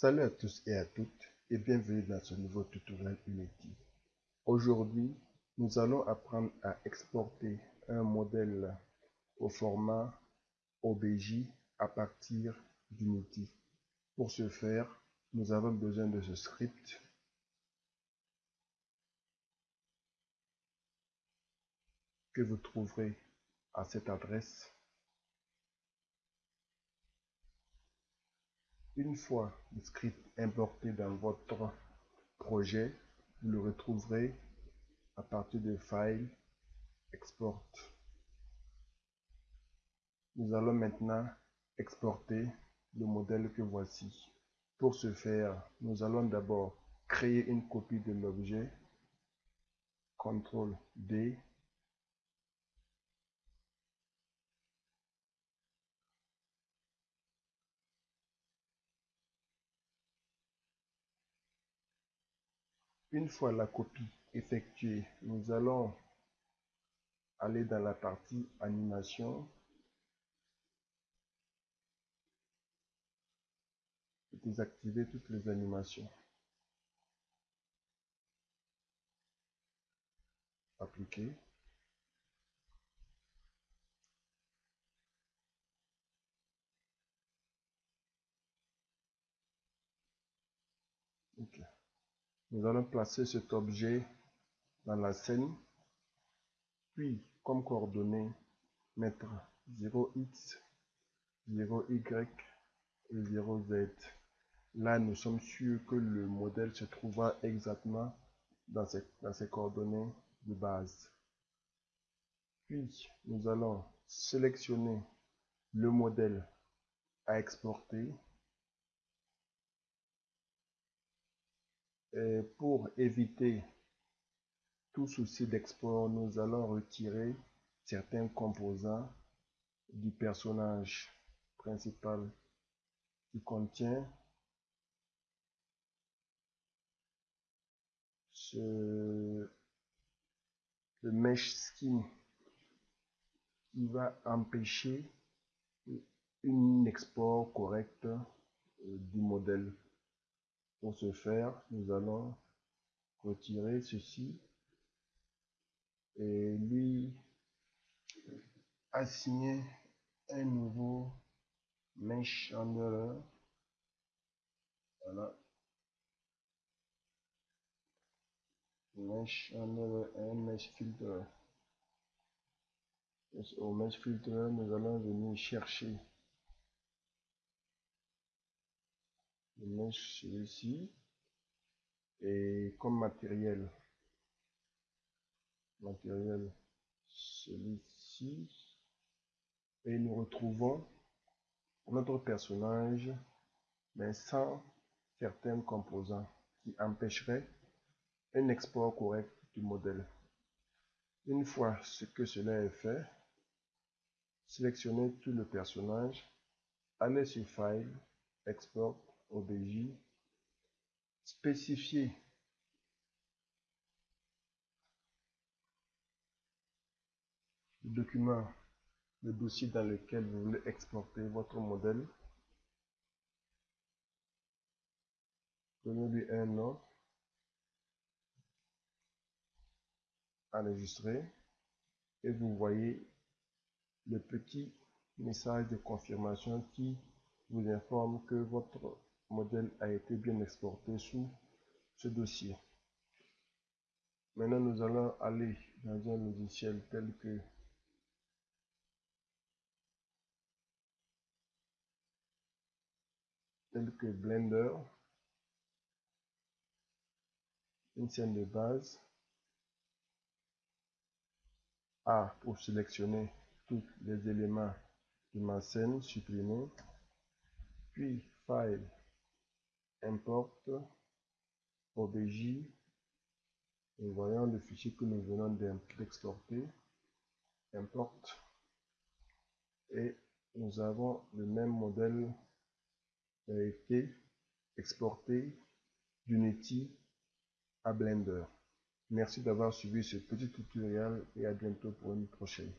Salut à tous et à toutes et bienvenue dans ce nouveau tutoriel Unity. Aujourd'hui, nous allons apprendre à exporter un modèle au format OBJ à partir d'Unity. Pour ce faire, nous avons besoin de ce script que vous trouverez à cette adresse Une fois le script importé dans votre projet, vous le retrouverez à partir de File, Export. Nous allons maintenant exporter le modèle que voici. Pour ce faire, nous allons d'abord créer une copie de l'objet. CTRL D Une fois la copie effectuée, nous allons aller dans la partie animation et désactiver toutes les animations. Appliquer. Nous allons placer cet objet dans la scène, puis comme coordonnées, mettre 0x, 0y et 0z. Là, nous sommes sûrs que le modèle se trouvera exactement dans ces coordonnées de base. Puis, nous allons sélectionner le modèle à exporter pour éviter tout souci d'export, nous allons retirer certains composants du personnage principal qui contient ce, le mesh skin qui va empêcher une export correcte euh, du modèle. Pour ce faire, nous allons retirer ceci et lui assigner un nouveau mesh handler. Voilà. Mesh handler et un mesh filter. au mesh filter, nous allons venir chercher mesh celui-ci et comme matériel matériel celui-ci. Et nous retrouvons notre personnage mais sans certains composants qui empêcheraient un export correct du modèle. Une fois ce que cela est fait sélectionnez tout le personnage allez sur file export OBJ, spécifier le document, le dossier dans lequel vous voulez exporter votre modèle. Donnez-lui un nom. Enregistrer. Et vous voyez le petit message de confirmation qui vous informe que votre bien exporté sous ce dossier. Maintenant, nous allons aller dans un logiciel tel que tel que Blender, une scène de base, A pour sélectionner tous les éléments de ma scène, supprimer, puis File, importe obj et voyons le fichier que nous venons d'exporter importe et nous avons le même modèle qui a été exporté d'Unity à Blender. Merci d'avoir suivi ce petit tutoriel et à bientôt pour une prochaine.